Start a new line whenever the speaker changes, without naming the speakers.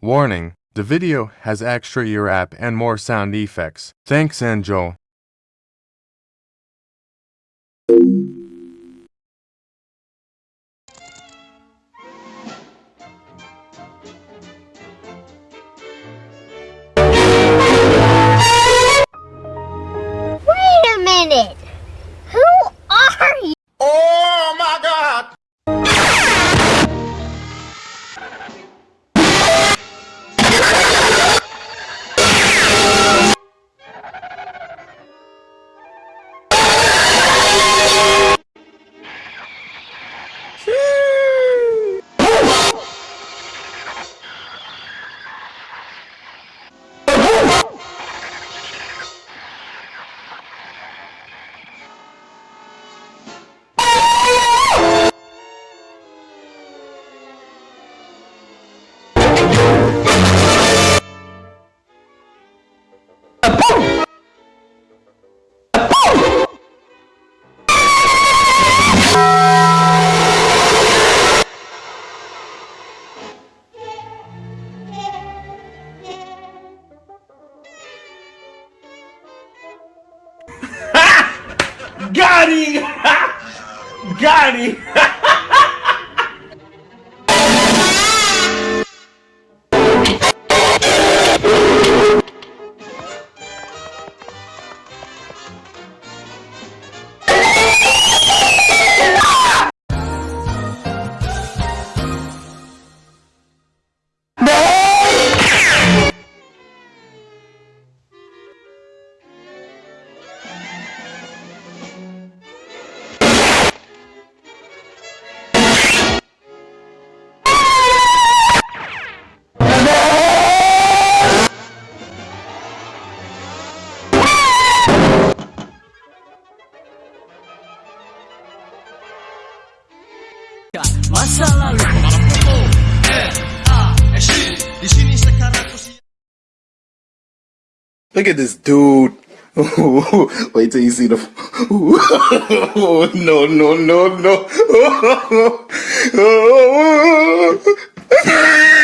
Warning, the video has extra ear app and more sound effects. Thanks, Angel.
Got him! Got him!
Masa lalu
Look at this dude. Wait till you see the. no, no, no, no.